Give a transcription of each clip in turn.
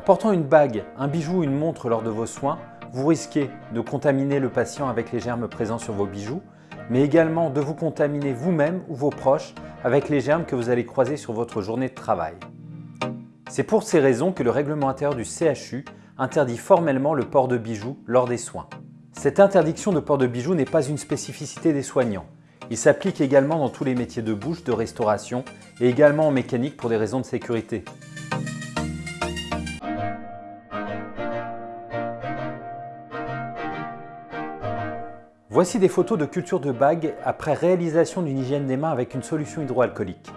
portant une bague, un bijou ou une montre lors de vos soins, vous risquez de contaminer le patient avec les germes présents sur vos bijoux, mais également de vous contaminer vous-même ou vos proches avec les germes que vous allez croiser sur votre journée de travail. C'est pour ces raisons que le règlement intérieur du CHU interdit formellement le port de bijoux lors des soins. Cette interdiction de port de bijoux n'est pas une spécificité des soignants. Il s'applique également dans tous les métiers de bouche, de restauration et également en mécanique pour des raisons de sécurité. Voici des photos de culture de bagues après réalisation d'une hygiène des mains avec une solution hydroalcoolique.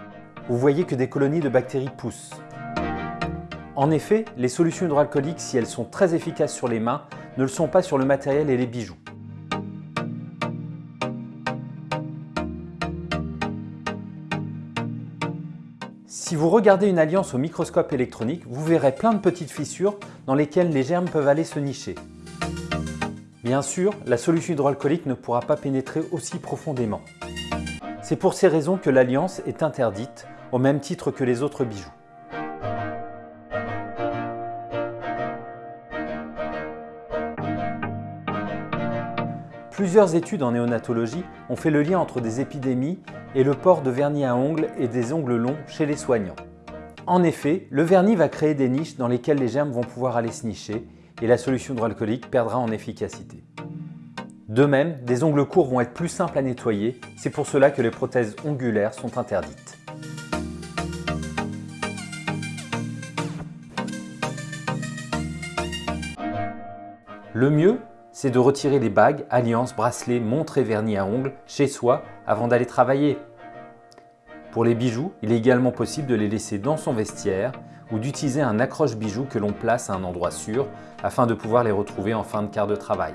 Vous voyez que des colonies de bactéries poussent. En effet, les solutions hydroalcooliques, si elles sont très efficaces sur les mains, ne le sont pas sur le matériel et les bijoux. Si vous regardez une alliance au microscope électronique, vous verrez plein de petites fissures dans lesquelles les germes peuvent aller se nicher. Bien sûr, la solution hydroalcoolique ne pourra pas pénétrer aussi profondément. C'est pour ces raisons que l'alliance est interdite, au même titre que les autres bijoux. Plusieurs études en néonatologie ont fait le lien entre des épidémies et le port de vernis à ongles et des ongles longs chez les soignants. En effet, le vernis va créer des niches dans lesquelles les germes vont pouvoir aller se nicher et la solution hydroalcoolique perdra en efficacité. De même, des ongles courts vont être plus simples à nettoyer, c'est pour cela que les prothèses ongulaires sont interdites. Le mieux, c'est de retirer les bagues, alliances, bracelets, montres et vernis à ongles chez soi avant d'aller travailler. Pour les bijoux, il est également possible de les laisser dans son vestiaire ou d'utiliser un accroche-bijoux que l'on place à un endroit sûr afin de pouvoir les retrouver en fin de quart de travail.